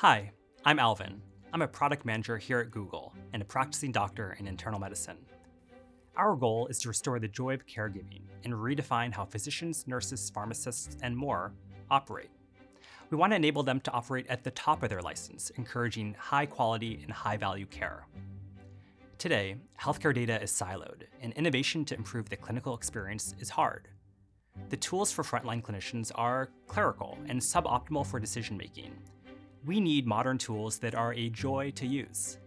Hi, I'm Alvin. I'm a product manager here at Google and a practicing doctor in internal medicine. Our goal is to restore the joy of caregiving and redefine how physicians, nurses, pharmacists, and more operate. We want to enable them to operate at the top of their license, encouraging high quality and high value care. Today, healthcare data is siloed, and innovation to improve the clinical experience is hard. The tools for frontline clinicians are clerical and suboptimal for decision making. We need modern tools that are a joy to use.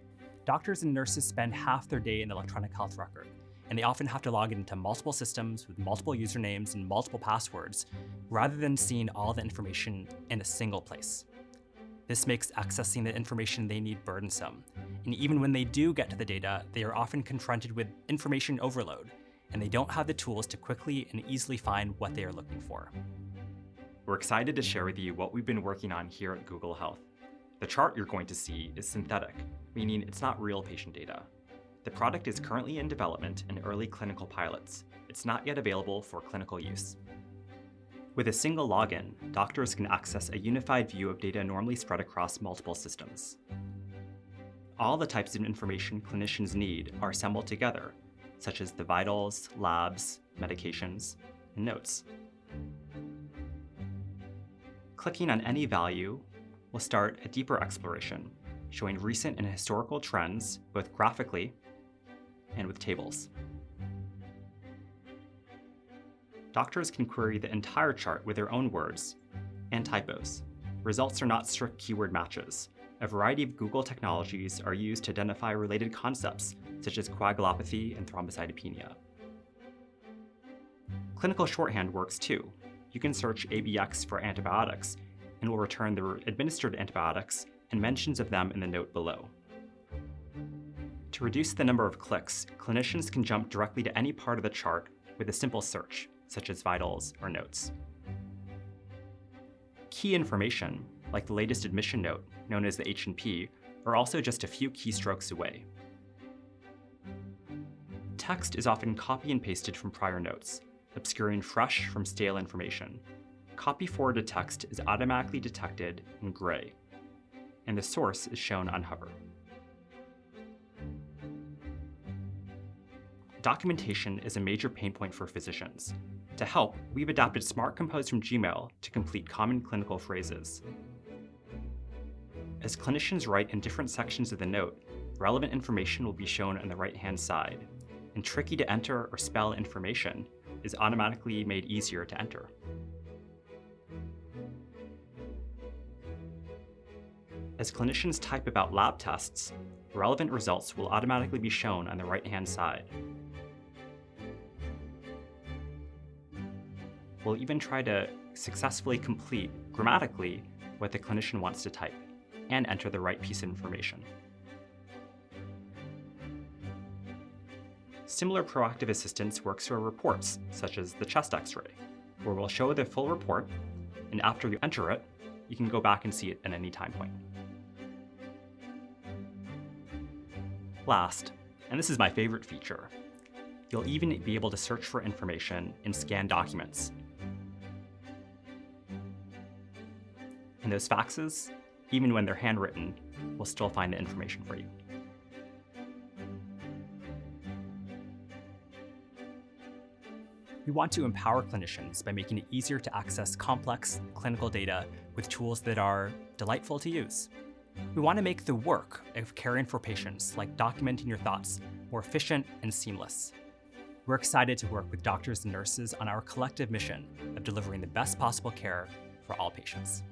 Doctors and nurses spend half their day in the electronic health record, and they often have to log into multiple systems with multiple usernames and multiple passwords, rather than seeing all the information in a single place. This makes accessing the information they need burdensome, and even when they do get to the data, they are often confronted with information overload, and they don't have the tools to quickly and easily find what they are looking for. We're excited to share with you what we've been working on here at Google Health. The chart you're going to see is synthetic, meaning it's not real patient data. The product is currently in development in early clinical pilots. It's not yet available for clinical use. With a single login, doctors can access a unified view of data normally spread across multiple systems. All the types of information clinicians need are assembled together, such as the vitals, labs, medications, and notes. Clicking on any value will start a deeper exploration, showing recent and historical trends, both graphically and with tables. Doctors can query the entire chart with their own words and typos. Results are not strict keyword matches. A variety of Google technologies are used to identify related concepts, such as coagulopathy and thrombocytopenia. Clinical shorthand works too. You can search ABX for antibiotics and will return the administered antibiotics and mentions of them in the note below. To reduce the number of clicks, clinicians can jump directly to any part of the chart with a simple search, such as vitals or notes. Key information, like the latest admission note, known as the H&P, are also just a few keystrokes away. Text is often copy and pasted from prior notes, obscuring fresh from stale information. Copy forwarded text is automatically detected in gray, and the source is shown on hover. Documentation is a major pain point for physicians. To help, we've adapted Smart Compose from Gmail to complete common clinical phrases. As clinicians write in different sections of the note, relevant information will be shown on the right-hand side, and tricky to enter or spell information is automatically made easier to enter. As clinicians type about lab tests, relevant results will automatically be shown on the right-hand side. We'll even try to successfully complete, grammatically, what the clinician wants to type, and enter the right piece of information. Similar proactive assistance works for reports, such as the chest x-ray, where we'll show the full report, and after you enter it, you can go back and see it at any time point. Last, and this is my favorite feature, you'll even be able to search for information in scanned documents. And those faxes, even when they're handwritten, will still find the information for you. We want to empower clinicians by making it easier to access complex clinical data with tools that are delightful to use. We want to make the work of caring for patients, like documenting your thoughts, more efficient and seamless. We're excited to work with doctors and nurses on our collective mission of delivering the best possible care for all patients.